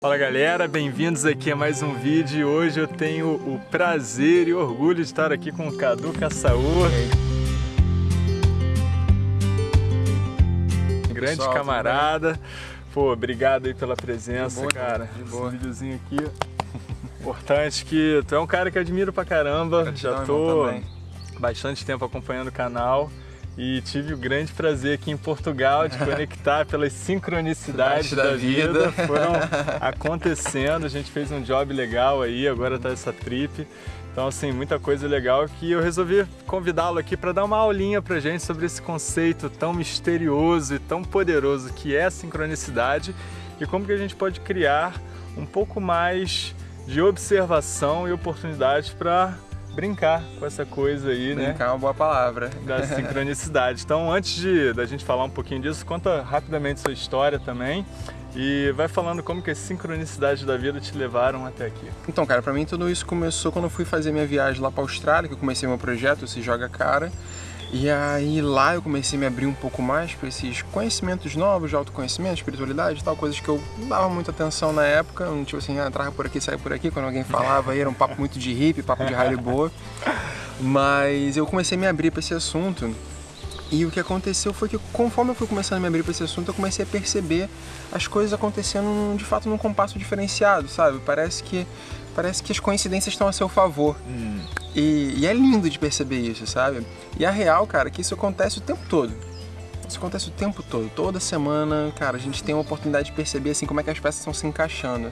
Fala galera, bem-vindos aqui a mais um vídeo e hoje eu tenho o prazer e orgulho de estar aqui com o Cadu Caçaú. Grande Pessoal, camarada. Pô, obrigado aí pela presença, boa, cara. De boa. Esse videozinho aqui. Importante que tu é um cara que eu admiro pra caramba. Gratidão, Já tô bastante tempo acompanhando o canal e tive o grande prazer aqui em Portugal de conectar pelas sincronicidades da, da vida. vida. Foram acontecendo, a gente fez um job legal aí, agora tá essa trip. Então, assim, muita coisa legal que eu resolvi convidá-lo aqui para dar uma aulinha pra gente sobre esse conceito tão misterioso e tão poderoso que é a sincronicidade e como que a gente pode criar um pouco mais de observação e oportunidades para brincar com essa coisa aí, brincar né? Brincar é uma boa palavra. Da sincronicidade. Então, antes de da gente falar um pouquinho disso, conta rapidamente sua história também e vai falando como que as sincronicidades da vida te levaram até aqui. Então, cara, para mim tudo isso começou quando eu fui fazer minha viagem lá para Austrália, que eu comecei meu projeto, Se Joga Cara. E aí lá eu comecei a me abrir um pouco mais para esses conhecimentos novos de autoconhecimento, espiritualidade e tal, coisas que eu dava muita atenção na época, não tipo assim, ah, entrava por aqui, saia por aqui, quando alguém falava era um papo muito de hippie, papo de rally boa. Mas eu comecei a me abrir para esse assunto e o que aconteceu foi que conforme eu fui começando a me abrir para esse assunto, eu comecei a perceber as coisas acontecendo de fato num compasso diferenciado, sabe? Parece que parece que as coincidências estão a seu favor. Hum. E, e, é lindo de perceber isso, sabe? E a real, cara, é que isso acontece o tempo todo. Isso acontece o tempo todo. Toda semana, cara, a gente tem a oportunidade de perceber assim como é que as peças estão se encaixando.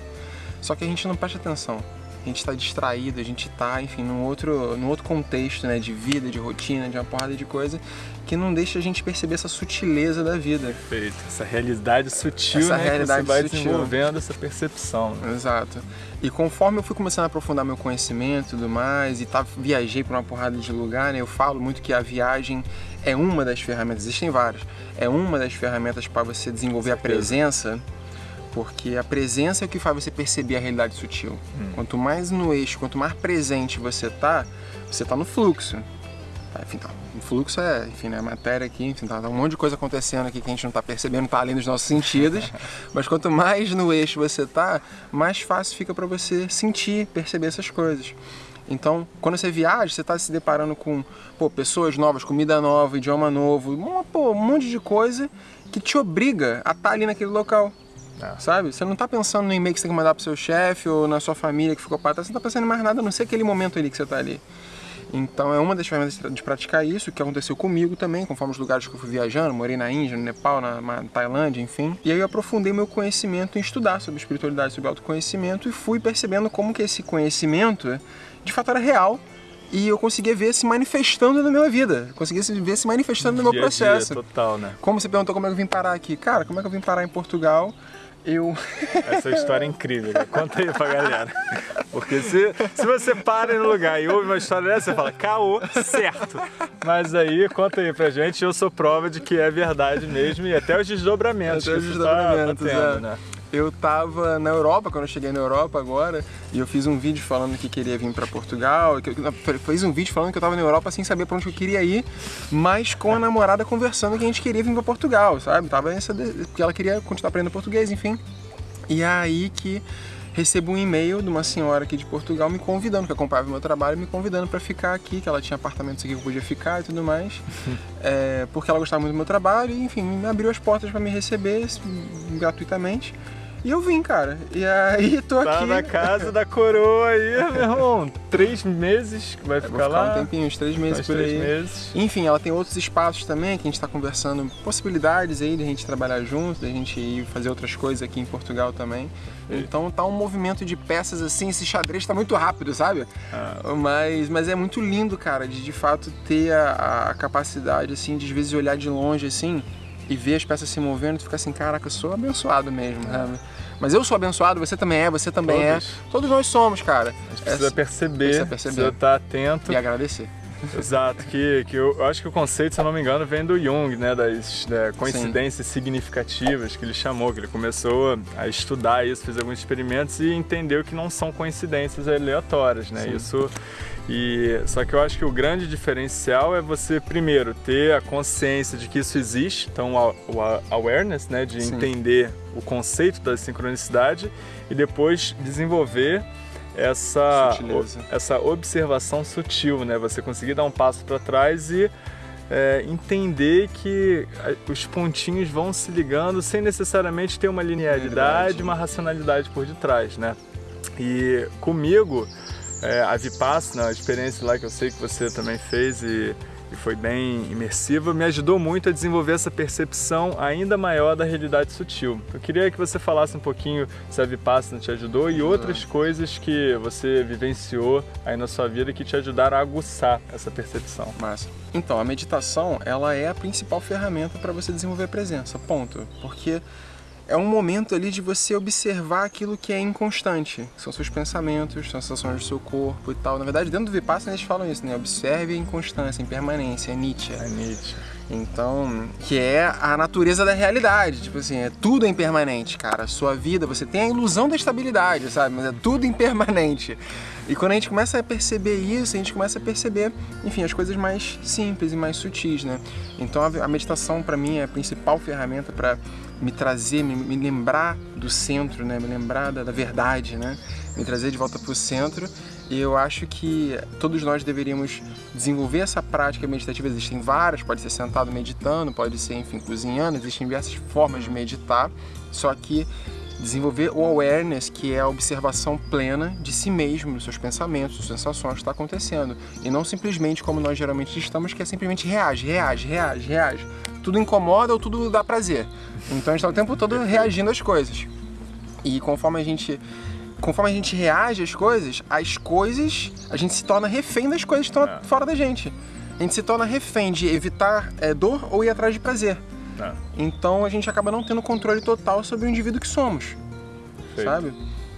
Só que a gente não presta atenção a gente está distraído, a gente está, enfim, num outro, num outro contexto, né, de vida, de rotina, de uma porrada de coisa que não deixa a gente perceber essa sutileza da vida. Perfeito, essa realidade sutil, essa né, realidade que você vai sutil. desenvolvendo essa percepção. Né? Exato. E conforme eu fui começando a aprofundar meu conhecimento e tudo mais, e tá, viajei para uma porrada de lugar, né, eu falo muito que a viagem é uma das ferramentas, existem várias, é uma das ferramentas para você desenvolver a presença porque a presença é o que faz você perceber a realidade sutil. Hum. Quanto mais no eixo, quanto mais presente você tá, você tá no fluxo. Tá, enfim, tá, o fluxo é, enfim, né, matéria aqui, enfim, tá, tá, um monte de coisa acontecendo aqui que a gente não tá percebendo, tá além dos nossos sentidos, mas quanto mais no eixo você tá, mais fácil fica para você sentir, perceber essas coisas. Então, quando você viaja, você está se deparando com pô, pessoas novas, comida nova, idioma novo, uma, pô, um monte de coisa que te obriga a estar tá ali naquele local. É. Sabe? Você não está pensando no e-mail que você tem que mandar pro seu chefe ou na sua família que ficou para trás, você não está pensando em mais nada, a não ser aquele momento ali que você está ali. Então é uma das ferramentas de praticar isso, que aconteceu comigo também, conforme os lugares que eu fui viajando, morei na Índia, no Nepal, na, na Tailândia, enfim. E aí eu aprofundei meu conhecimento em estudar sobre espiritualidade, sobre autoconhecimento e fui percebendo como que esse conhecimento de fato era real e eu conseguia ver se manifestando na minha vida, conseguia ver se manifestando no meu processo. Dia, total, né? Como você perguntou como é que eu vim parar aqui. Cara, como é que eu vim parar em Portugal? Eu... Essa história é incrível, né? conta aí pra galera. Porque se, se você para no lugar e ouve uma história dessa, você fala, caô, certo. Mas aí, conta aí pra gente, eu sou prova de que é verdade mesmo e até os desdobramentos até os tá desdobramentos, tá tendo, é. né? Eu tava na Europa, quando eu cheguei na Europa agora, e eu fiz um vídeo falando que queria vir para Portugal, que eu fiz um vídeo falando que eu tava na Europa sem saber para onde eu queria ir, mas com a namorada conversando que a gente queria vir para Portugal, sabe? Tava essa porque ela queria continuar aprendendo português, enfim. E é aí que recebo um e-mail de uma senhora aqui de Portugal me convidando, que acompanhava meu trabalho, me convidando para ficar aqui, que ela tinha apartamentos aqui que eu podia ficar e tudo mais, é, porque ela gostava muito do meu trabalho e, enfim, me abriu as portas para me receber gratuitamente. E eu vim, cara. E aí tô tá aqui. Tá na casa da coroa aí, meu irmão. Três meses que vai ficar, ficar lá. um tempinho, uns três meses por três aí. Meses. Enfim, ela tem outros espaços também que a gente tá conversando, possibilidades aí de a gente trabalhar junto, de a gente ir fazer outras coisas aqui em Portugal também. Então tá um movimento de peças assim, esse xadrez tá muito rápido, sabe? Ah. Mas, mas é muito lindo, cara, de de fato ter a, a capacidade assim de às vezes olhar de longe assim e ver as peças se movendo e ficar assim, caraca, eu sou abençoado mesmo, é. Mas eu sou abençoado, você também é, você também é. Todos. é. Todos nós somos, cara. A gente precisa é, perceber, precisa perceber. Precisa estar atento. E agradecer. Exato, que, que eu, eu, acho que o conceito, se eu não me engano, vem do Jung, né, das né, coincidências Sim. significativas que ele chamou, que ele começou a estudar isso, fez alguns experimentos e entendeu que não são coincidências aleatórias, né? Sim. Isso e só que eu acho que o grande diferencial é você primeiro ter a consciência de que isso existe, então o awareness, né, de Sim. entender o conceito da sincronicidade e depois desenvolver essa essa observação sutil, né, você conseguir dar um passo para trás e é, entender que os pontinhos vão se ligando sem necessariamente ter uma linearidade, uma racionalidade por detrás, né? E comigo é, a Vipassana, a experiência lá que eu sei que você também fez e, e foi bem imersiva, me ajudou muito a desenvolver essa percepção ainda maior da realidade sutil. Eu queria que você falasse um pouquinho se a Vipassana te ajudou e outras coisas que você vivenciou aí na sua vida que te ajudaram a aguçar essa percepção. Massa. Então, a meditação, ela é a principal ferramenta para você desenvolver a presença, ponto. Porque é um momento ali de você observar aquilo que é inconstante, são seus pensamentos, sensações do seu corpo e tal. Na verdade, dentro do Vipassana eles falam isso, né? Observe a inconstância, a impermanência, a Nietzsche. A Nietzsche. Então, que é a natureza da realidade, tipo assim, é tudo impermanente, cara. A sua vida, você tem a ilusão da estabilidade, sabe? Mas é tudo impermanente. E quando a gente começa a perceber isso, a gente começa a perceber, enfim, as coisas mais simples e mais sutis, né? Então a meditação para mim é a principal ferramenta para me trazer, me, me, lembrar do centro, né? Me lembrar da, da verdade, né? Me trazer de volta para o centro. Eu acho que todos nós deveríamos desenvolver essa prática meditativa. Existem várias, pode ser sentado meditando, pode ser, enfim, cozinhando, existem diversas formas de meditar. Só que desenvolver o awareness, que é a observação plena de si mesmo, dos seus pensamentos, das sensações que está acontecendo. E não simplesmente como nós geralmente estamos, que é simplesmente reage, reage, reage, reage. Tudo incomoda ou tudo dá prazer. Então a gente está o tempo todo reagindo às coisas. E conforme a gente conforme a gente reage às coisas, as coisas, a gente se torna refém das coisas que estão é. fora da gente. A gente se torna refém de evitar é, dor ou ir atrás de prazer. É. Então a gente acaba não tendo controle total sobre o indivíduo que somos. Feito. Sabe?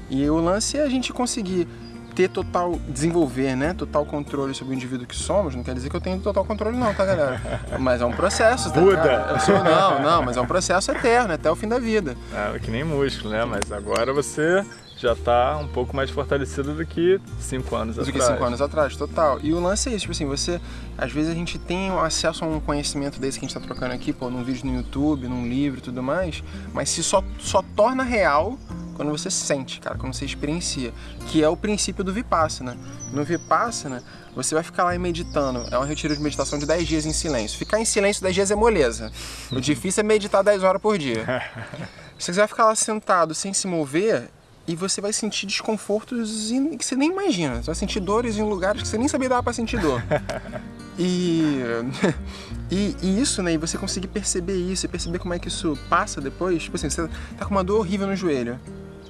E o lance é a gente conseguir ter total, desenvolver, né, total controle sobre o indivíduo que somos, não quer dizer que eu tenho total controle não, tá galera? Mas é um processo, tá? Buda! Sou, não, não, mas é um processo eterno, até o fim da vida. É, que nem músculo, né? Mas agora você já está um pouco mais fortalecido do que cinco anos do atrás. Do que cinco anos atrás, total. E o lance é isso, tipo assim, você, às vezes a gente tem acesso a um conhecimento desse que a gente está trocando aqui, pô, num vídeo no YouTube, num livro e tudo mais, mas se só, só torna real quando você sente, cara, quando você experiencia, que é o princípio do Vipassana. No Vipassana, você vai ficar lá meditando, é um retiro de meditação de 10 dias em silêncio. Ficar em silêncio 10 dias é moleza. O difícil é meditar 10 horas por dia. Você vai ficar lá sentado sem se mover, e você vai sentir desconfortos que você nem imagina. Você vai sentir dores em lugares que você nem sabia dar para sentir dor. e, e, e, isso, né? E você conseguir perceber isso e perceber como é que isso passa depois. Tipo assim, você tá com uma dor horrível no joelho.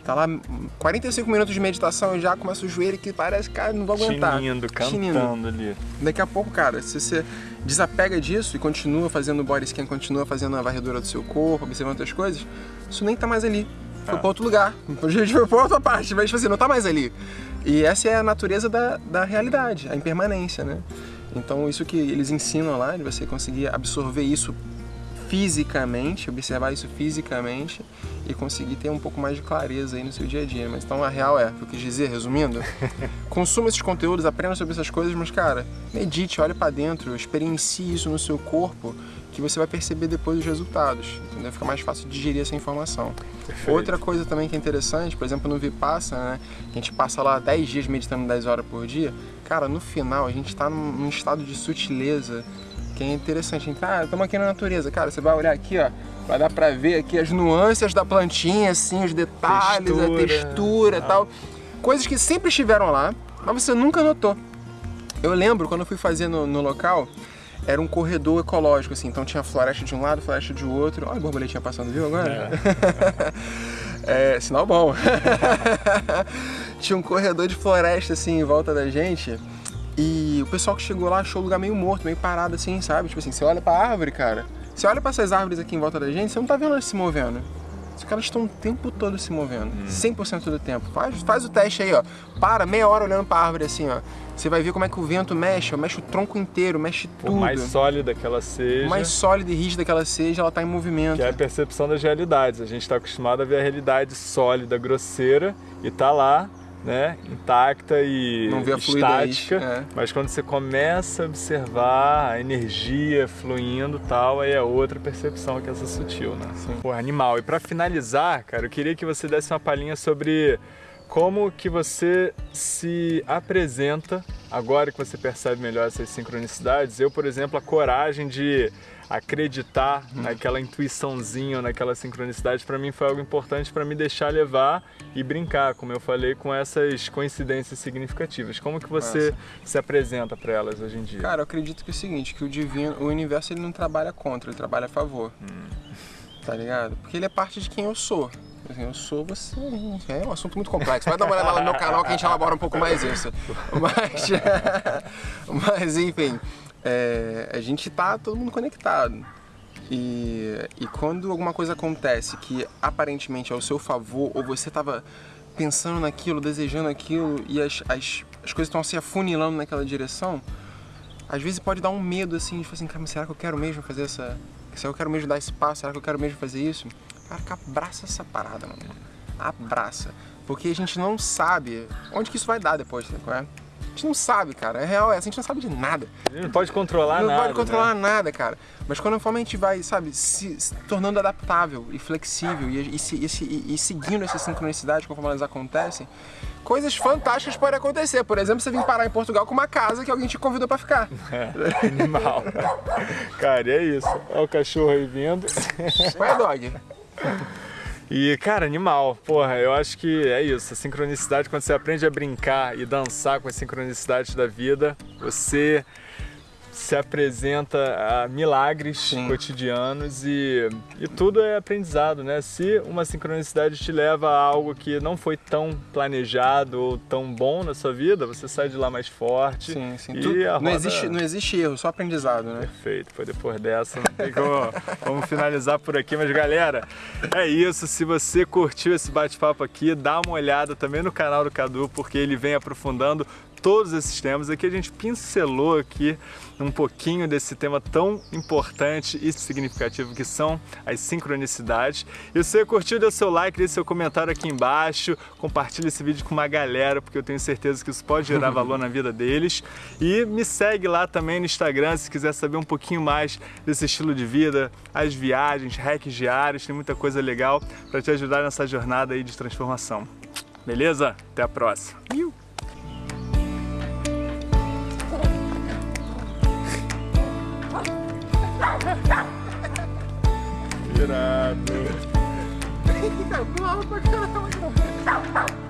Tá lá 45 minutos de meditação e já começa o joelho que parece, cara, não vou aguentar. Chinindo, cantando ali. Daqui a pouco, cara, se você desapega disso e continua fazendo body scan, continua fazendo a varredura do seu corpo, observando outras coisas, isso nem tá mais ali foi pra outro lugar. A gente foi pra outra parte, mas tipo assim, não tá mais ali. E essa é a natureza da, da realidade, a impermanência, né? Então isso que eles ensinam lá, de você conseguir absorver isso fisicamente, observar isso fisicamente e conseguir ter um pouco mais de clareza aí no seu dia a dia. Mas então a real é, o que eu quis dizer, resumindo, consuma esses conteúdos, aprenda sobre essas coisas, mas cara, medite, olhe para dentro, experiencie isso no seu corpo que você vai perceber depois os resultados, entendeu? Fica mais fácil de digerir essa informação. Perfeito. Outra coisa também que é interessante, por exemplo, no Vipassana, né? A gente passa lá 10 dias meditando 10 horas por dia. Cara, no final a gente está num, estado de sutileza que é interessante. A gente, ah, estamos aqui na natureza. Cara, você vai olhar aqui, ó, vai dar pra ver aqui as nuances da plantinha, assim, os detalhes, textura. a textura e tal. Coisas que sempre estiveram lá, mas você nunca notou. Eu lembro quando eu fui fazer no, no local, era um corredor ecológico, assim, então tinha floresta de um lado, floresta de outro. Olha a borboletinha passando, viu agora? É, é sinal bom. tinha um corredor de floresta, assim, em volta da gente. E o pessoal que chegou lá achou o lugar meio morto, meio parado, assim, sabe? Tipo assim, você olha pra árvore, cara. Você olha pra essas árvores aqui em volta da gente, você não tá vendo elas se movendo. Os caras estão o tempo todo se movendo, hum. 100% do tempo. Faz, faz o teste aí, ó. Para meia hora olhando para a árvore assim, ó. Você vai ver como é que o vento mexe, ó. mexe o tronco inteiro, mexe tudo. Por mais sólida que ela seja. Por mais sólida e rígida que ela seja, ela está em movimento. Que é a percepção das realidades. A gente está acostumado a ver a realidade sólida, grosseira e tá lá né, intacta e estática, é. mas quando você começa a observar a energia fluindo tal, aí é outra percepção que é essa sutil, né? Sim. Pô, animal. E para finalizar, cara, eu queria que você desse uma palhinha sobre como que você se apresenta agora que você percebe melhor essas sincronicidades. Eu, por exemplo, a coragem de acreditar hum. naquela intuiçãozinha, naquela sincronicidade, para mim foi algo importante para me deixar levar e brincar, como eu falei, com essas coincidências significativas. Como que você Nossa. se apresenta para elas hoje em dia? Cara, eu acredito que é o seguinte, que o divino, o universo ele não trabalha contra, ele trabalha a favor. Hum. Tá ligado? Porque ele é parte de quem eu sou. Eu sou você. É um assunto muito complexo. Vai dar uma olhada lá no meu canal que a gente elabora um pouco mais isso. Mas, mas enfim, é, a gente tá todo mundo conectado. E, e quando alguma coisa acontece que aparentemente é ao seu favor, ou você tava pensando naquilo, desejando aquilo, e as, as, as coisas estão se afunilando naquela direção, às vezes pode dar um medo assim, de falar assim, cara, será que eu quero mesmo fazer essa. Será que eu quero mesmo dar esse passo? Será que eu quero mesmo fazer isso? Cara, abraça essa parada, mano. Abraça. Porque a gente não sabe onde que isso vai dar depois, né? gente não sabe, cara. É real, é, a gente não sabe de nada. A não pode controlar não nada. Não pode controlar né? nada, cara. Mas quando a gente vai, sabe, se, se tornando adaptável e flexível e, e, se, e, e seguindo essa sincronicidade conforme elas acontecem, coisas fantásticas podem acontecer. Por exemplo, você vir parar em Portugal com uma casa que alguém te convidou para ficar. É, animal. cara, é isso. Olha o cachorro aí vindo. Qual é, dog? E, cara, animal. Porra, eu acho que é isso. A sincronicidade, quando você aprende a brincar e dançar com as sincronicidades da vida, você se apresenta a milagres Sim. cotidianos e, e tudo é aprendizado, né? Se uma sincronicidade te leva a algo que não foi tão planejado ou tão bom na sua vida, você sai de lá mais forte. Sim, sim. Tu, roda... não, existe, não existe erro, só aprendizado, né? Perfeito. Foi depois dessa, como... Vamos finalizar por aqui, mas galera, é isso. Se você curtiu esse bate-papo aqui, dá uma olhada também no canal do Cadu, porque ele vem aprofundando todos esses temas. Aqui a gente pincelou aqui um pouquinho desse tema tão importante e significativo que são as sincronicidades. E se você curtiu, dê seu like, deixe seu comentário aqui embaixo, compartilhe esse vídeo com uma galera, porque eu tenho certeza que isso pode gerar valor na vida deles. E me segue lá também no Instagram se quiser saber um pouquinho mais desse estilo de vida, as viagens, hacks diários, tem muita coisa legal para te ajudar nessa jornada aí de transformação. Beleza? Até a próxima. Irado. Boa pra caramba.